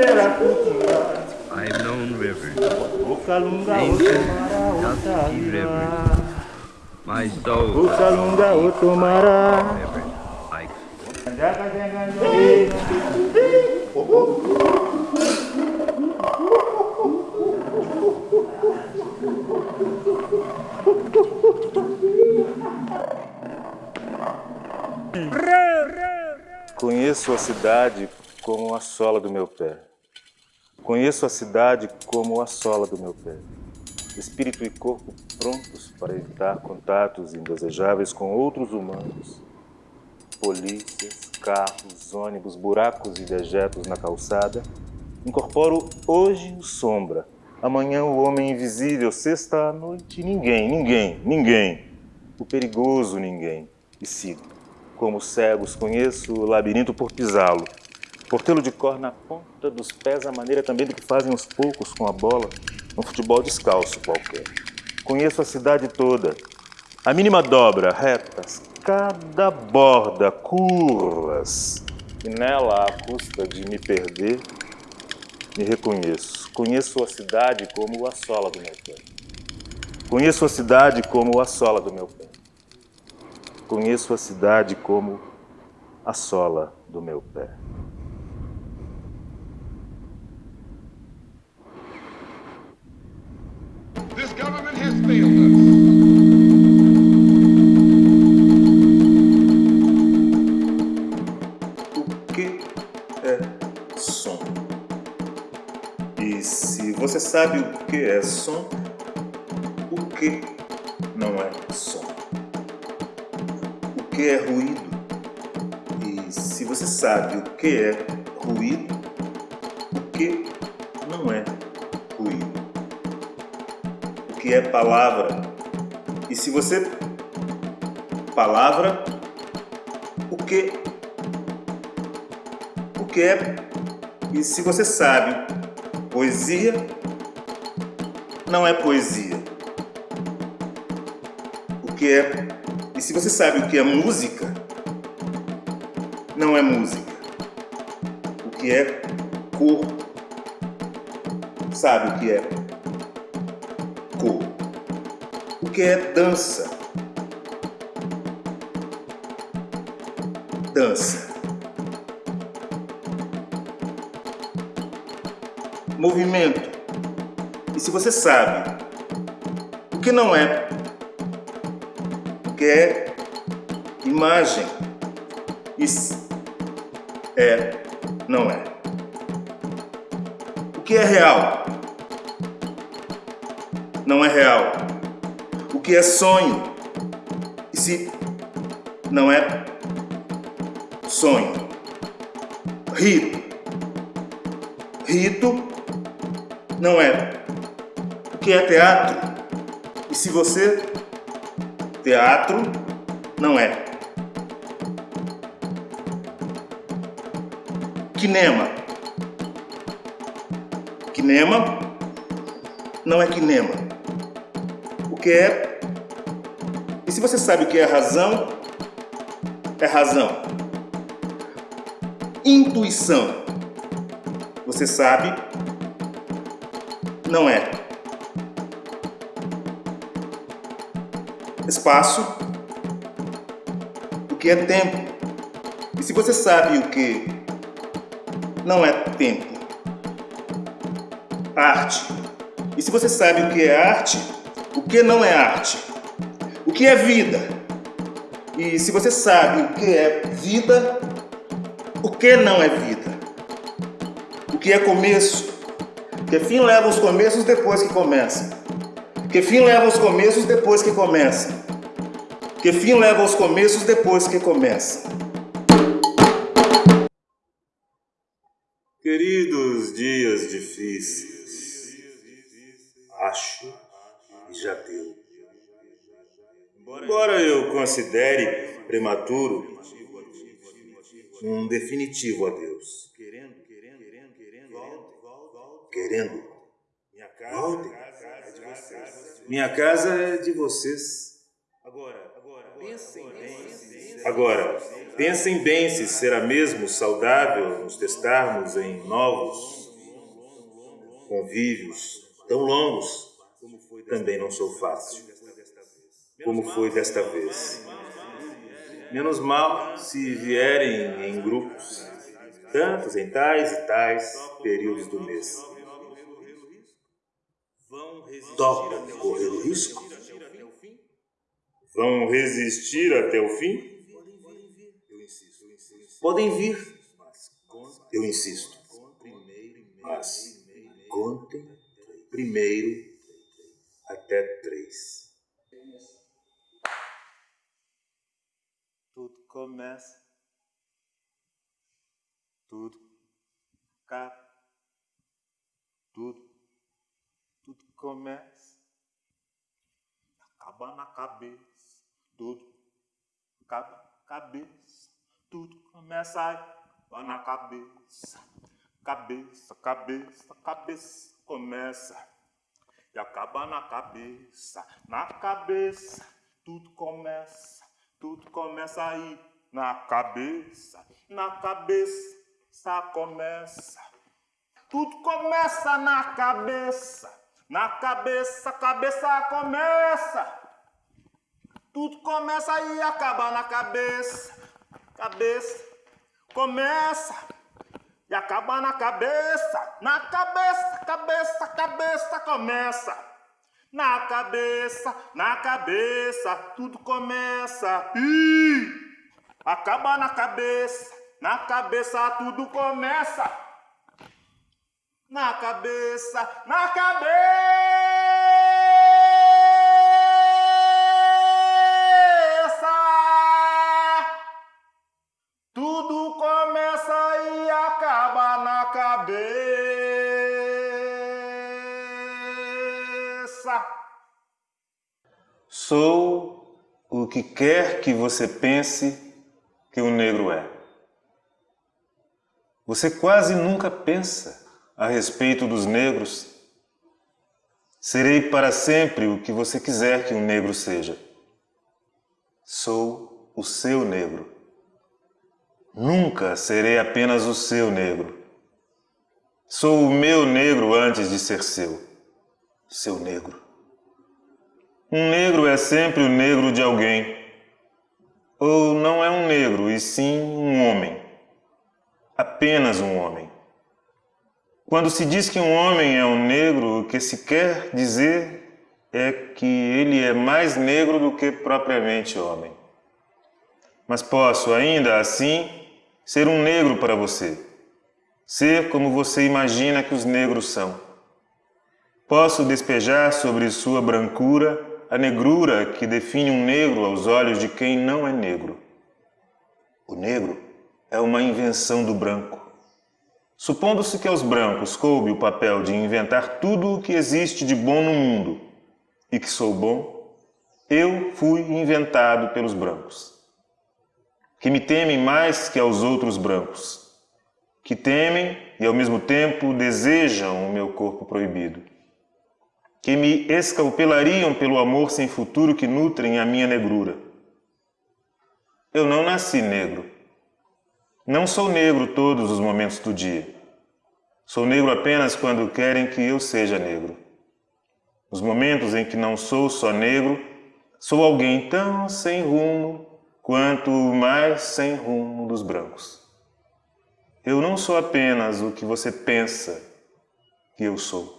I've known river. Ancient, river. My soul. Conheço a cidade como a sola do meu pé. Conheço a cidade como a sola do meu pé. Espírito e corpo prontos para evitar contatos indesejáveis com outros humanos. Polícias, carros, ônibus, buracos e dejetos na calçada. Incorporo hoje o sombra, amanhã o homem invisível, sexta à noite ninguém, ninguém, ninguém. O perigoso ninguém. E sigo. Como cegos conheço o labirinto por pisá-lo, por tê-lo de cor na ponta dos pés, a maneira também do que fazem os poucos com a bola, um futebol descalço qualquer. Conheço a cidade toda, a mínima dobra, retas, cada borda, curvas. E nela, à custa de me perder, me reconheço. Conheço a cidade como a sola do meu pé. Conheço a cidade como a sola do meu pé. Conheço a cidade como a sola do meu pé. O que é som? E se você sabe o que é som, o que não é som? O que é ruído? E se você sabe o que é ruído, o que não é que é palavra? E se você palavra, o que o que é? E se você sabe poesia não é poesia. O que é? E se você sabe o que é música não é música. O que é corpo sabe o que é que é dança dança movimento. E se você sabe o que não é, o que é imagem, isso é, não é. O que é real, não é real. Que é sonho, e se não é sonho. Rito, rito não é. O que é teatro? E se você. Teatro não é. Kinema. Kinema não é kinema. O que é. E se você sabe o que é razão, é razão. Intuição. Você sabe não é. Espaço, o que é tempo. E se você sabe o que não é tempo? Arte. E se você sabe o que é arte, o que não é arte? O que é vida? E se você sabe o que é vida, o que não é vida? O que é começo? Que fim leva os começos depois que começa? Que fim leva os começos depois que começa? Que fim leva os começos depois que começa? Queridos dias difíceis, acho que já deu. Embora eu considere prematuro um definitivo adeus. Querendo, voltem. Minha casa é de vocês. Agora, pensem bem se será mesmo saudável nos testarmos em novos convívios tão longos, também não sou fácil, como foi desta vez. Menos mal se vierem em grupos, tantos em tais e tais períodos do mês. Topam correr o risco? Vão resistir até o fim? Podem vir, eu insisto. Mas contem primeiro até três. Tudo começa, tudo acaba, tudo, tudo começa, acaba na cabeça, tudo acaba cabeça, tudo começa aí, na cabeça, cabeça, cabeça, cabeça, começa e acaba na cabeça, na cabeça, tudo começa, tudo começa aí, na cabeça, na cabeça começa, tudo começa na cabeça, na cabeça, cabeça começa, tudo começa e acaba na cabeça, cabeça começa. E acaba na cabeça, na cabeça, cabeça, cabeça começa. Na cabeça, na cabeça, tudo começa. Ih, acaba na cabeça, na cabeça tudo começa. Na cabeça, na cabeça. Tudo começa e acaba na cabeça. Sou o que quer que você pense que o negro é. Você quase nunca pensa a respeito dos negros. Serei para sempre o que você quiser que um negro seja. Sou o seu negro. Nunca serei apenas o seu negro. Sou o meu negro antes de ser seu. Seu negro. Um negro é sempre o negro de alguém. Ou não é um negro, e sim um homem. Apenas um homem. Quando se diz que um homem é um negro, o que se quer dizer é que ele é mais negro do que propriamente homem. Mas posso, ainda assim, ser um negro para você. Ser como você imagina que os negros são. Posso despejar sobre sua brancura a negrura que define um negro aos olhos de quem não é negro. O negro é uma invenção do branco. Supondo-se que aos brancos coube o papel de inventar tudo o que existe de bom no mundo e que sou bom, eu fui inventado pelos brancos, que me temem mais que aos outros brancos, que temem e ao mesmo tempo desejam o meu corpo proibido, que me escalpelariam pelo amor sem futuro que nutrem a minha negrura. Eu não nasci negro. Não sou negro todos os momentos do dia. Sou negro apenas quando querem que eu seja negro. Nos momentos em que não sou só negro, sou alguém tão sem rumo quanto o mais sem rumo dos brancos. Eu não sou apenas o que você pensa que eu sou.